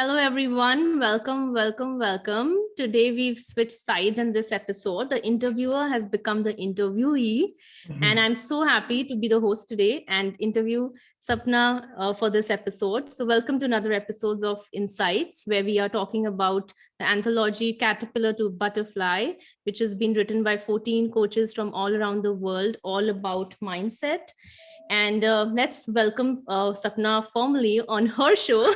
Hello, everyone. Welcome, welcome, welcome. Today we've switched sides in this episode. The interviewer has become the interviewee, mm -hmm. and I'm so happy to be the host today and interview Sapna uh, for this episode. So welcome to another episode of Insights, where we are talking about the anthology Caterpillar to Butterfly, which has been written by 14 coaches from all around the world, all about mindset. And uh, let's welcome uh, Sapna formally on her show.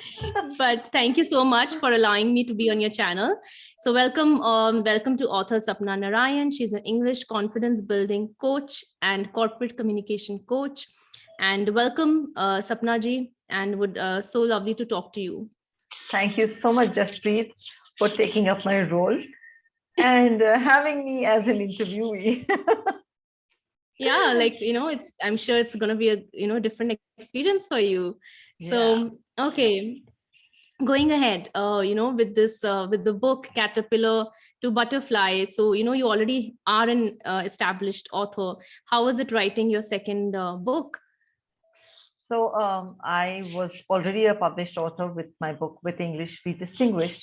but thank you so much for allowing me to be on your channel. So welcome, um, welcome to author Sapna Narayan. She's an English confidence building coach and corporate communication coach. And welcome, uh, Sapna ji, and would uh, so lovely to talk to you. Thank you so much, Jaspreet, for taking up my role and uh, having me as an interviewee. yeah like you know it's i'm sure it's going to be a you know different experience for you. So yeah. okay. Going ahead uh you know with this uh, with the book caterpillar to butterfly. So you know you already are an uh, established author. How was it writing your second uh, book? So um, i was already a published author with my book with english be distinguished.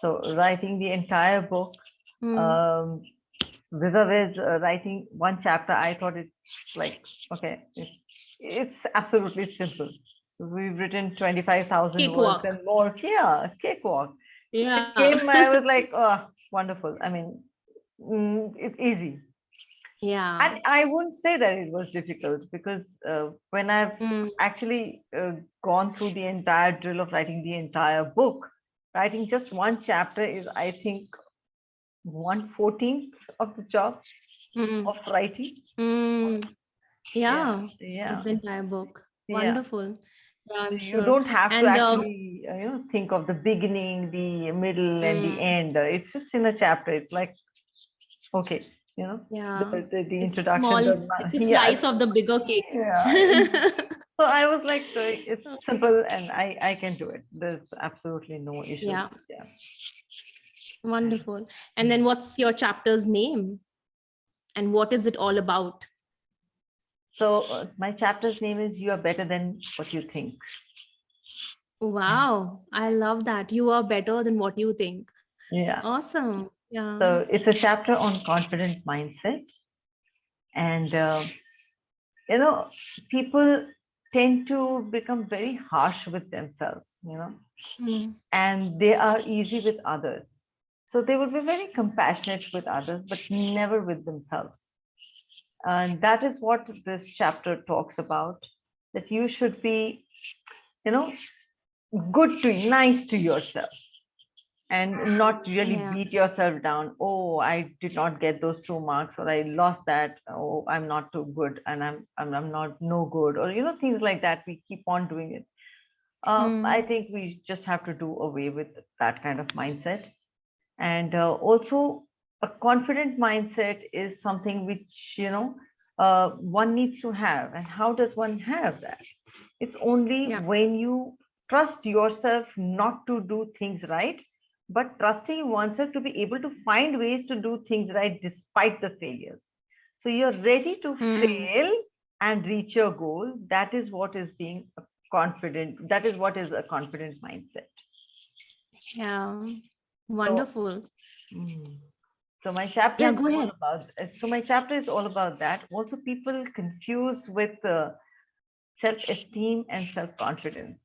So writing the entire book mm. um, vis-a-vis uh, writing one chapter, I thought it's like, okay, it's, it's absolutely simple. We've written 25,000 words and more. Yeah, cakewalk. Yeah. It came, I was like, oh, wonderful. I mean, mm, it's easy. Yeah. And I wouldn't say that it was difficult because uh, when I've mm. actually uh, gone through the entire drill of writing the entire book, writing just one chapter is, I think, one fourteenth of the job mm. of writing. Mm. Yeah, yeah, the entire book. Wonderful. Yeah, sure. You don't have and, to um, actually, uh, you know, think of the beginning, the middle, mm. and the end. It's just in a chapter. It's like, okay, you know, yeah, the, the, the introduction. Small, it's a slice yeah. of the bigger cake. Yeah. so I was like, it's simple, and I I can do it. There's absolutely no issue. Yeah. yeah. Wonderful. And then what's your chapter's name? And what is it all about? So uh, my chapter's name is You Are Better Than What You Think. Wow, I love that. You are better than what you think. Yeah. Awesome. Yeah. So it's a chapter on confident mindset. And, uh, you know, people tend to become very harsh with themselves, you know, mm. and they are easy with others. So they would be very compassionate with others, but never with themselves. And that is what this chapter talks about, that you should be, you know, good to, nice to yourself and not really yeah. beat yourself down. Oh, I did not get those two marks or I lost that. Oh, I'm not too good and I'm, I'm, I'm not no good or, you know, things like that. We keep on doing it. Um, mm. I think we just have to do away with that kind of mindset and uh, also a confident mindset is something which you know uh, one needs to have. And how does one have that? It's only yeah. when you trust yourself not to do things right but trusting oneself to be able to find ways to do things right despite the failures. So you're ready to mm. fail and reach your goal. That is what is being confident that is what is a confident mindset. Yeah Wonderful. So, mm. so my chapter yeah, is all ahead. about so my chapter is all about that. Also, people confuse with uh, self-esteem and self-confidence.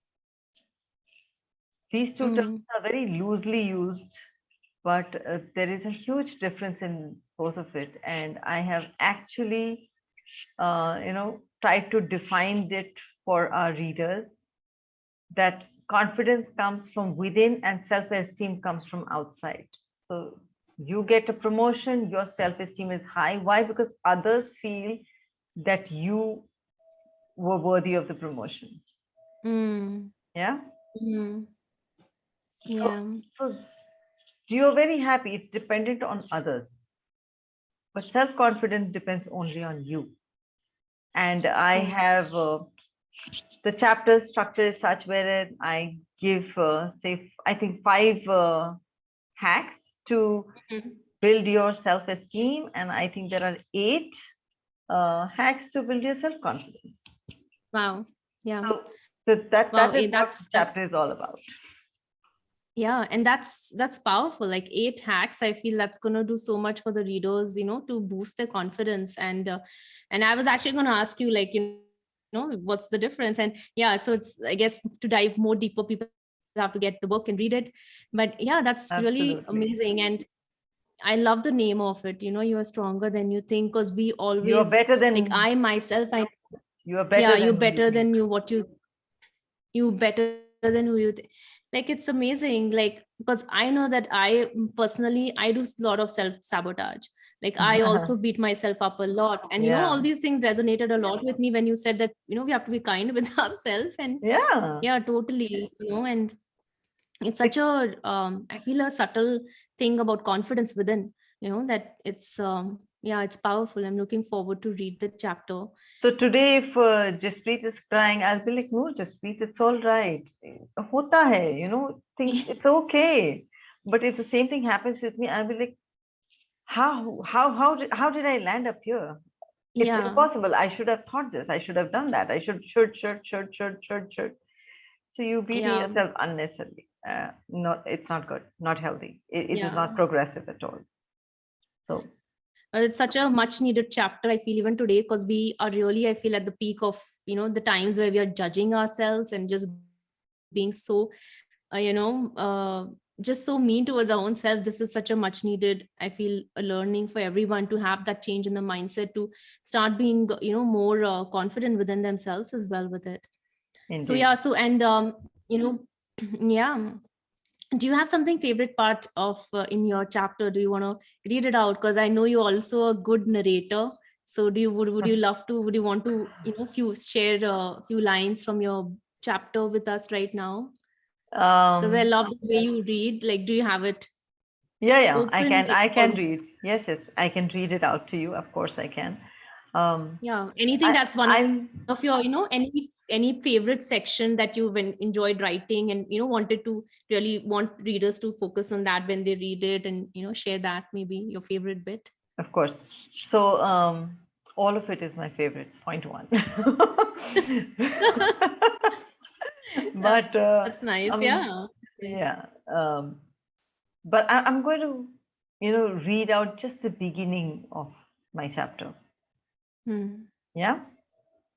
These two mm. terms are very loosely used, but uh, there is a huge difference in both of it. And I have actually, uh, you know, tried to define it for our readers that confidence comes from within and self-esteem comes from outside. So you get a promotion, your self-esteem is high. Why? Because others feel that you were worthy of the promotion. Mm. Yeah. Mm. Yeah. So, so you're very happy. It's dependent on others. But self-confidence depends only on you. And I have uh, the chapter structure is such where I give, uh, say, I think five uh, hacks to mm -hmm. build your self-esteem. And I think there are eight uh, hacks to build your self-confidence. Wow. Yeah. So, so that, wow, that is that's, what chapter is all about. yeah and that's that's powerful like eight hacks i feel that's going to do so much for the readers you know to boost their confidence and uh, and i was actually going to ask you like you know what's the difference and yeah so it's i guess to dive more deeper people have to get the book and read it but yeah that's Absolutely. really amazing and i love the name of it you know you are stronger than you think because we always You're better than like i myself i you are better. yeah than you're better think. than you what you you better than who you think like it's amazing like because i know that i personally i do a lot of self sabotage like i also beat myself up a lot and you know all these things resonated a lot with me when you said that you know we have to be kind with ourselves and Yeah. yeah totally you know and it's such a um i feel a subtle thing about confidence within you know that it's um yeah it's powerful i'm looking forward to read the chapter So today, if uh, Jaspreet is crying, I'll be like, no, Jaspreet, it's all right. Hota hai, you know, things, it's okay. But if the same thing happens with me, I'll be like, how, how, how, did, how did I land up here? It's yeah impossible. I should have thought this. I should have done that. I should, should, should, should, should, should, should. So you beating Yeah. yourself unnecessarily. Uh, not, it's not good, not healthy. It, it is Yeah. not progressive at all. So Uh, it's such a much needed chapter i feel even today because we are really i feel at the peak of you know the times where we are judging ourselves and just being so uh, you know uh, just so mean towards our own self this is such a much needed i feel a learning for everyone to have that change in the mindset to start being you know more uh, confident within themselves as well with it. Indeed. so yeah so and um you know yeah. Do you have something favorite part of uh, in your chapter? Do you want to read it out? Because i know you're also a good narrator. So do you would, would you love to would you want to you know few share a few lines from your chapter with us right now because i Um, love the way you read like do you have it Yeah, yeah, I can, I can read. Yes, yes, I can read it out to you. Of course, I can. Um, yeah anything I- that's one I'm, of your you know any any favorite section that you've enjoyed writing and you know wanted to really want readers to focus on that when they read it and you know share that maybe your favorite bit of course. So, um, all of it is my favorite. Point one. but uh, that's nice um, yeah. yeah, um, but I, I'm going to, you know, read out just the beginning of my chapter. Hmm. Yeah.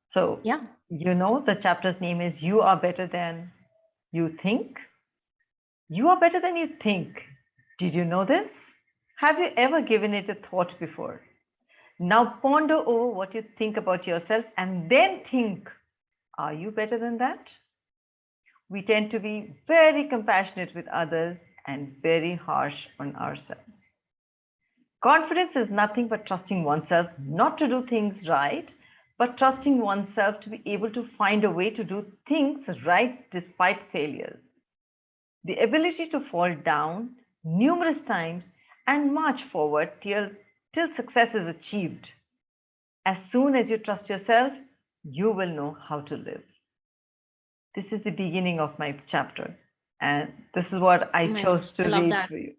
So yeah. you know the chapter's name is you are better than you think? You are better than you think. Did you know this? Have you ever given it a thought before? Now ponder over what you think about yourself and then think are you better than that we tend to be very compassionate with others and very harsh on ourselves confidence is nothing but trusting oneself not to do things right but trusting oneself to be able to find a way to do things right despite failures. The ability to fall down numerous times and march forward till, till success is achieved. As soon as you trust yourself, you will know how to live. This is the beginning of my chapter, and this is what I Oh chose to I read that. for you.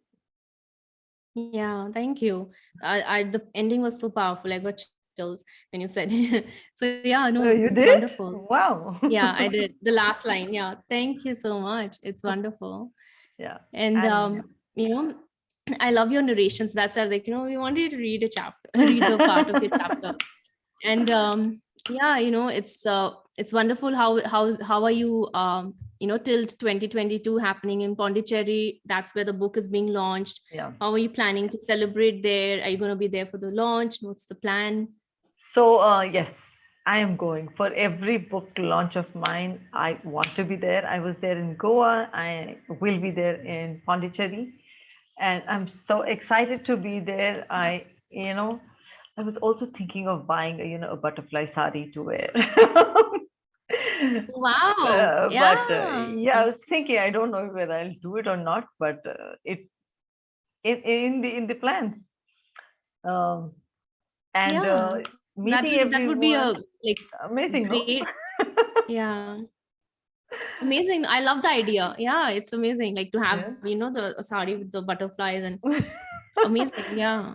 yeah thank you I, I the ending was so powerful i got chills when you said so yeah no Oh, you it's did? wonderful Wow. yeah i did the last line yeah thank you so much it's wonderful yeah. and And- um you know i love your narrations that's why i was like you know we wanted to read a chapter read the part of your chapter and um yeah you know it's uh it's wonderful how how how are you um you know till 2022 happening in pondicherry that's where the book is being launched Yeah. how are you planning to celebrate there are you going to be there for the launch what's the plan So uh, yes, I am going for every book launch of mine. I want to be there. I was there in Goa. I will be there in Pondicherry, and I'm so excited to be there. I, you know, I was also thinking of buying a, you know, a butterfly sari to wear. wow Uh, yeah But uh, yeah, I was thinking. I don't know whether I'll do it or not, but uh, it in in the in the plans. Um, and Yeah, uh, that meeting would, that would be a like amazing. no? yeah amazing i love the idea yeah it's amazing like to have Yeah. you know the sari with the butterflies and amazing yeah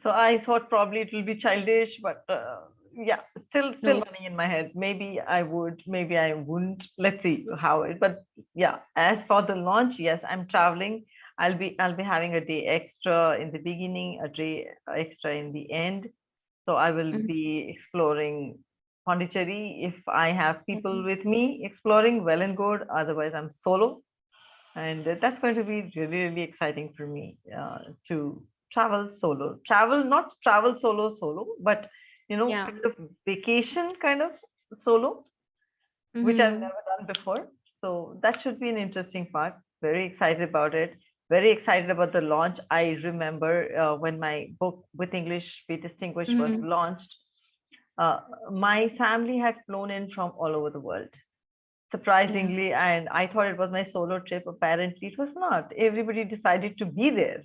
so I thought probably it will be childish, but uh, yeah, still still running in my head. Maybe I would, maybe I wouldn't. Let's see how it. But yeah, as for the launch, yes, I'm traveling. I'll be I'll be having a day extra in the beginning, a day extra in the end. So I will Mhm. be exploring Pondicherry. If I have people Mhm. with me exploring, well and good. Otherwise, I'm solo, and uh, that's going to be really really exciting for me uh, to travel solo. Travel not travel solo solo, but you know, Yeah. kind of vacation kind of solo, which I've Mhm. never done before. So that should be an interesting part. Very excited about it. Very excited about the launch. I remember uh, when my book with English Be Distinguished was Mhm. launched, uh, my family had flown in from all over the world. Surprisingly, and I thought it was my solo trip. Apparently, it was not. Everybody decided to be there.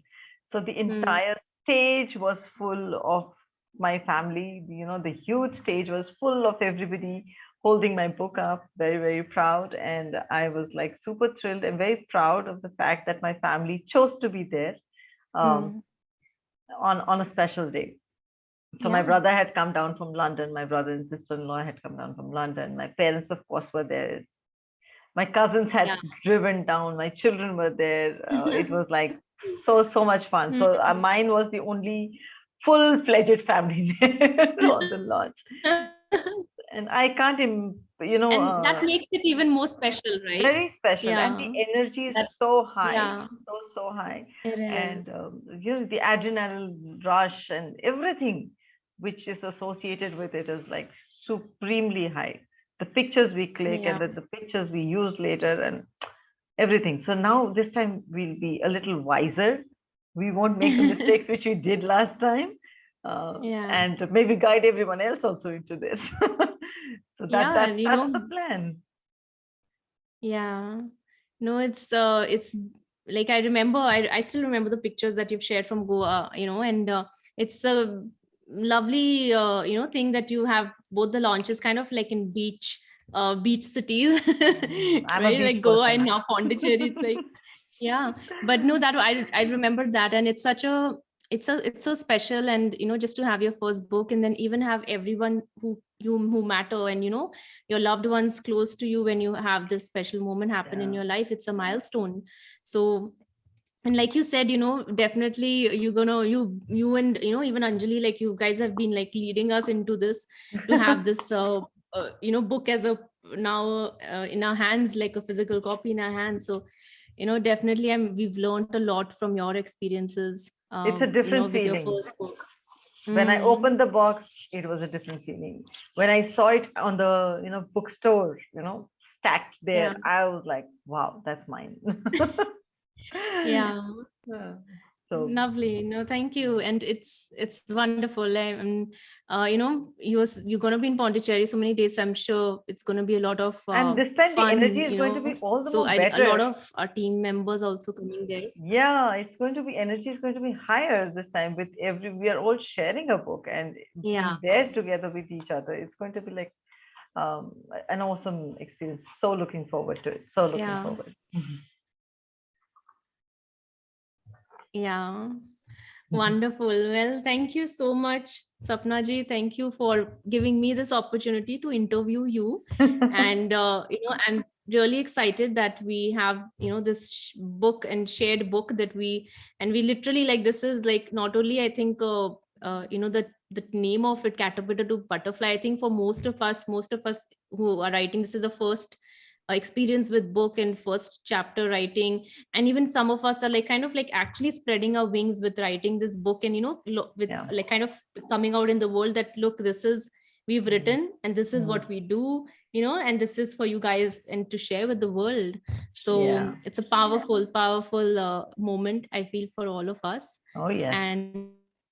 So the Mm. entire stage was full of my family. You know, the huge stage was full of everybody holding my book up, very, very proud. And I was like super thrilled and very proud of the fact that my family chose to be there um, Mm. on, on a special day. So my brother had come down from London. My brother and sister-in-law had come down from London. My parents, of course, were there. My cousins had Yeah. driven down. My children were there. Uh, it was like so so much fun. So uh, Mhm. mine was the only full-fledged family on the launch, and I can't, you know, and that uh, makes it even more special, right? very special. And the energy is so high, Yeah, so so high and um, you know the adrenaline rush and everything which is associated with it is like supremely high the pictures we click and Yeah. the, the pictures we use later and everything so now this time we'll be a little wiser we won't make the mistakes which we did last time uh, Yeah. and maybe guide everyone else also into this so that, Yeah, that that's know- the plan Yeah. No, it's uh it's like I remember I I still remember the pictures that you've shared from Goa, you know, and uh, it's a lovely uh, you know thing that you have both the launches kind of like in beach uh beach cities a right? Beach like Goa and now Pondicherry. It's like yeah. But no that I I remember that. And it's such a it's a it's so special. And you know just to have your first book and then even have everyone who you who matter and you know your loved ones close to you when you have this special moment happen in your life it's a milestone. So and like you said you know definitely you're gonna you you and you know even anjali like you guys have been like leading us into this to have this uh, uh, you know book as a now uh, in our hands like a physical copy in our hands so you know definitely i'm we've learned a lot from your experiences It's a um, different you know, with your feeling. first book when I Mm. opened the box, it was a different feeling. When I saw it on the you know bookstore, you know, stacked there, Yeah. I was like, wow, that's mine. yeah Uh, so lovely no thank you and it's it's wonderful and uh, you know you was you're going to be in pondicherry so many days i'm sure it's going to be a lot of uh, and this time fun, the energy is going to be all the so more I, better. a lot of our team members also coming there yeah, it's going to be energy is going to be higher this time with every we are all sharing a book and Yeah. there together with each other. It's going to be like um, an awesome experience. So looking forward to it. So looking Yeah. forward. Yeah. Wonderful. Well, thank you so much, Sapna ji. Thank you for giving me this opportunity to interview you. And, uh, you know, I'm really excited that we have, you know, this book and shared book that we, and we literally like, this is like not only, I think, uh, uh, you know, the, the name of it, Caterpillar to Butterfly. I think for most of us, most of us who are writing, this is the first experience with book and first chapter writing and even some of us are like kind of like actually spreading our wings with writing this book and you know with Yeah. like kind of coming out in the world that look this is we've Mhm. written and this is Mhm. what we do you know and this is for you guys and to share with the world so Yeah. it's a powerful powerful uh, moment i feel for all of us Oh yeah and,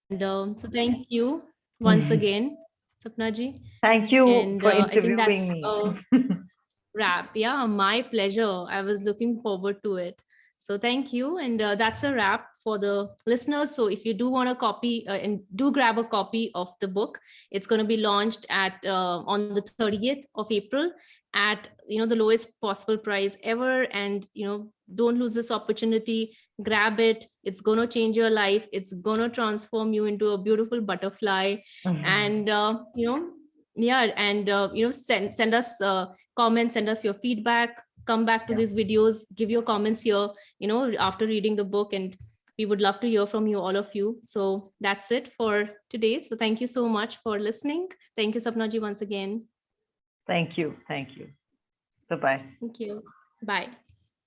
and um, so thank you once Mhm. again sapna ji Thank you and, for uh, I think interviewing that's, me. wrap. Yeah, my pleasure. I was looking forward to it. So thank you. And uh, that's a wrap for the listeners. So if you do want a copy uh, and do grab a copy of the book, it's going to be launched at uh, on the 30th of April at you know the lowest possible price ever. And you know don't lose this opportunity. Grab it. It's going to change your life. It's going to transform you into a beautiful butterfly and uh, you know yeah and uh, you know send send us uh, comments send us your feedback come back to Yeah. these videos give your comments here you know after reading the book and we would love to hear from you all of you so that's it for today so thank you so much for listening thank you sapnaji once again Thank you. Thank you. Bye-bye. thank you bye